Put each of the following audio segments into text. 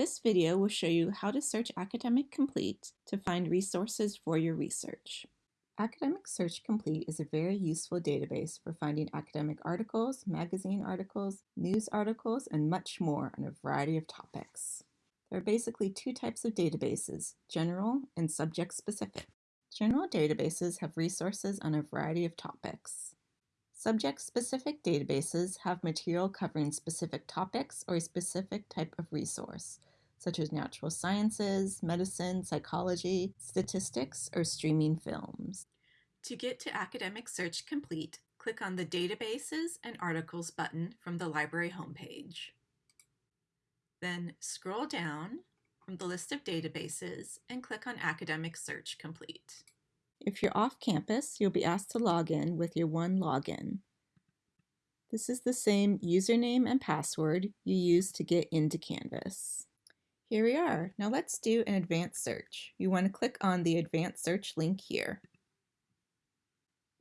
This video will show you how to search Academic Complete to find resources for your research. Academic Search Complete is a very useful database for finding academic articles, magazine articles, news articles, and much more on a variety of topics. There are basically two types of databases, general and subject-specific. General databases have resources on a variety of topics. Subject-specific databases have material covering specific topics or a specific type of resource, such as natural sciences, medicine, psychology, statistics, or streaming films. To get to Academic Search Complete, click on the Databases and Articles button from the library homepage. Then scroll down from the list of databases and click on Academic Search Complete. If you're off campus, you'll be asked to log in with your one login. This is the same username and password you use to get into Canvas. Here we are. Now let's do an advanced search. You want to click on the advanced search link here.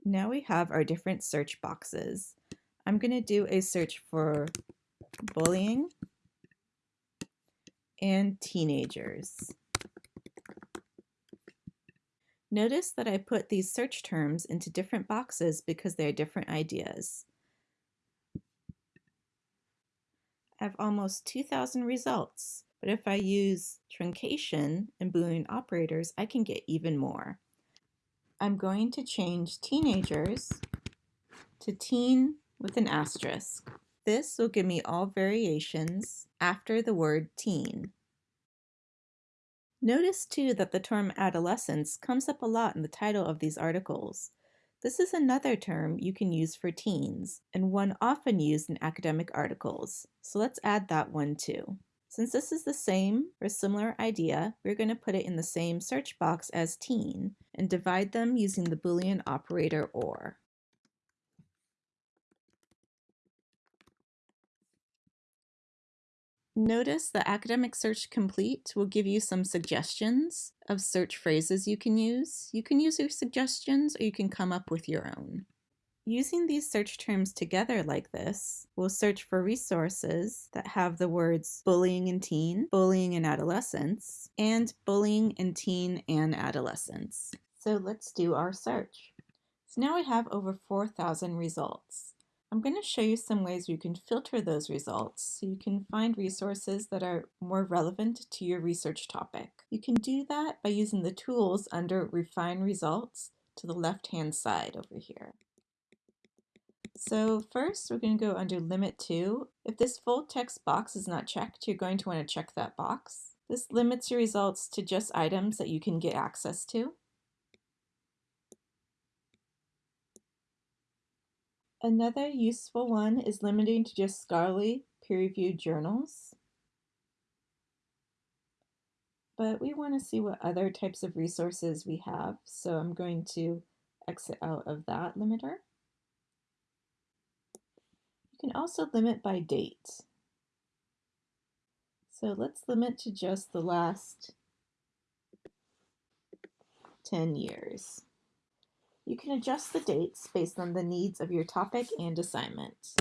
Now we have our different search boxes. I'm going to do a search for bullying and teenagers. Notice that I put these search terms into different boxes because they are different ideas. I have almost 2,000 results. But if I use truncation and Boolean operators, I can get even more. I'm going to change teenagers to teen with an asterisk. This will give me all variations after the word teen. Notice too that the term adolescence comes up a lot in the title of these articles. This is another term you can use for teens, and one often used in academic articles, so let's add that one too. Since this is the same or similar idea, we're going to put it in the same search box as teen and divide them using the Boolean operator OR. Notice the Academic Search Complete will give you some suggestions of search phrases you can use. You can use your suggestions or you can come up with your own. Using these search terms together like this, we'll search for resources that have the words bullying in teen, bullying in adolescence, and bullying in teen and adolescence. So let's do our search. So now we have over 4,000 results. I'm going to show you some ways you can filter those results so you can find resources that are more relevant to your research topic. You can do that by using the tools under Refine Results to the left-hand side over here. So first we're going to go under limit to. If this full text box is not checked, you're going to want to check that box. This limits your results to just items that you can get access to. Another useful one is limiting to just scholarly peer-reviewed journals. But we want to see what other types of resources we have, so I'm going to exit out of that limiter. You can also limit by date. So let's limit to just the last 10 years. You can adjust the dates based on the needs of your topic and assignment.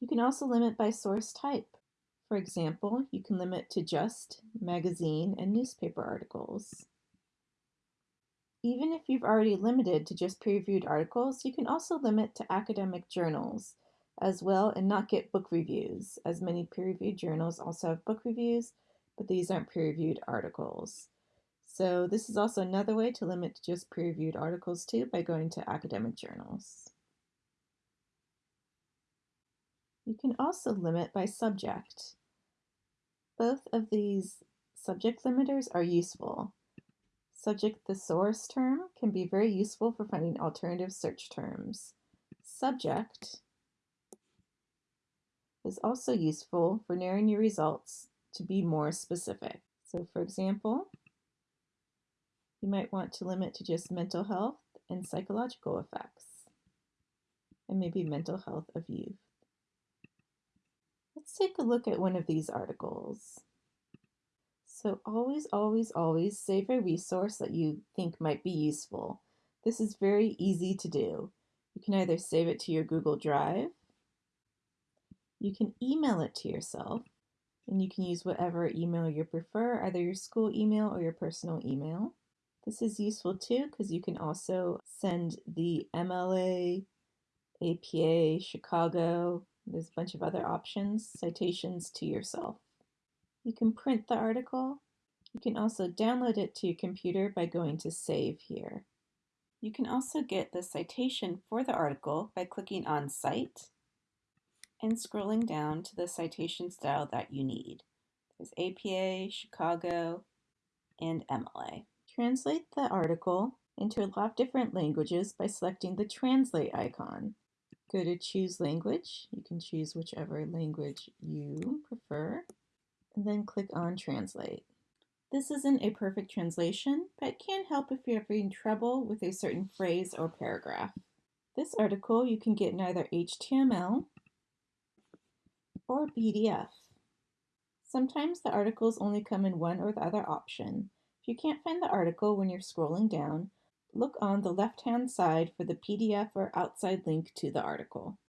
You can also limit by source type. For example, you can limit to just magazine and newspaper articles. Even if you've already limited to just peer-reviewed articles, you can also limit to academic journals as well and not get book reviews, as many peer-reviewed journals also have book reviews, but these aren't peer-reviewed articles. So this is also another way to limit to just peer-reviewed articles too by going to academic journals. You can also limit by subject. Both of these subject limiters are useful. Subject thesaurus term can be very useful for finding alternative search terms. Subject is also useful for narrowing your results to be more specific. So for example, you might want to limit to just mental health and psychological effects, and maybe mental health of youth. Let's take a look at one of these articles. So always, always, always save a resource that you think might be useful. This is very easy to do. You can either save it to your Google Drive, you can email it to yourself, And you can use whatever email you prefer, either your school email or your personal email. This is useful too because you can also send the MLA, APA, Chicago, there's a bunch of other options, citations to yourself. You can print the article. You can also download it to your computer by going to Save here. You can also get the citation for the article by clicking on Cite and scrolling down to the citation style that you need. There's APA, Chicago, and MLA. Translate the article into a lot of different languages by selecting the Translate icon. Go to Choose Language. You can choose whichever language you prefer, then click on Translate. This isn't a perfect translation, but can help if you're having trouble with a certain phrase or paragraph. This article you can get in either HTML or PDF. Sometimes the articles only come in one or the other option. If you can't find the article when you're scrolling down, look on the left-hand side for the PDF or outside link to the article.